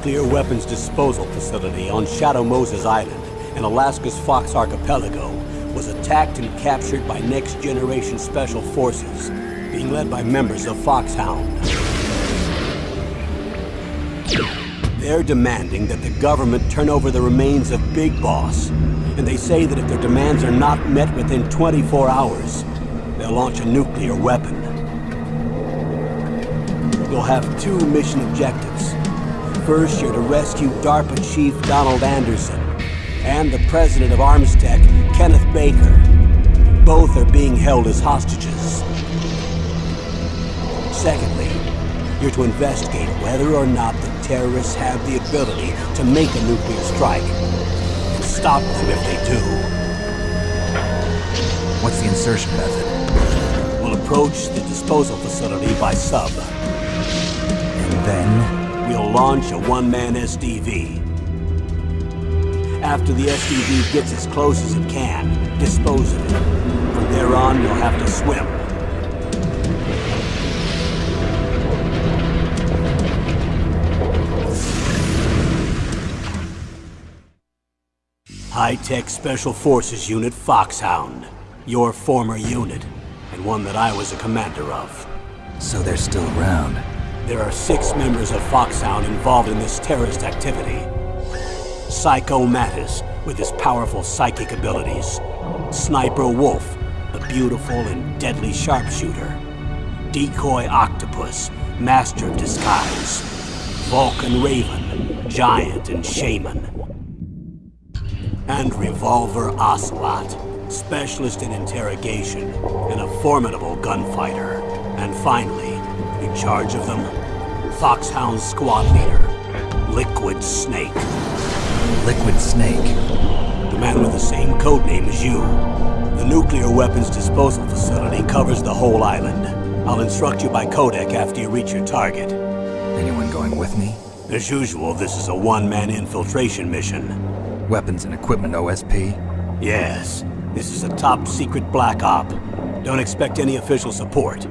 nuclear weapons disposal facility on Shadow Moses Island in Alaska's Fox Archipelago was attacked and captured by Next Generation Special Forces, being led by members of Foxhound. They're demanding that the government turn over the remains of Big Boss, and they say that if their demands are not met within 24 hours, they'll launch a nuclear weapon. You'll have two mission objectives. First, you're to rescue DARPA Chief Donald Anderson and the president of Armstech, Kenneth Baker. Both are being held as hostages. Secondly, you're to investigate whether or not the terrorists have the ability to make a nuclear strike. And stop them if they do. What's the insertion method? We'll approach the disposal facility by sub. And then? We'll launch a one-man SDV. After the SDV gets as close as it can, dispose of it. From there on, you'll have to swim. High-Tech Special Forces Unit Foxhound. Your former unit, and one that I was a commander of. So they're still around. There are six members of Foxhound involved in this terrorist activity. Psycho Mantis, with his powerful psychic abilities. Sniper Wolf, a beautiful and deadly sharpshooter. Decoy Octopus, master of disguise. Vulcan Raven, giant and shaman. And Revolver Ocelot, specialist in interrogation and a formidable gunfighter. And finally, in charge of them, Foxhound squad leader, Liquid Snake. Liquid Snake. The man with the same code name as you. The nuclear weapons disposal facility covers the whole island. I'll instruct you by codec after you reach your target. Anyone going with me? As usual, this is a one-man infiltration mission. Weapons and equipment OSP? Yes. This is a top-secret black op. Don't expect any official support.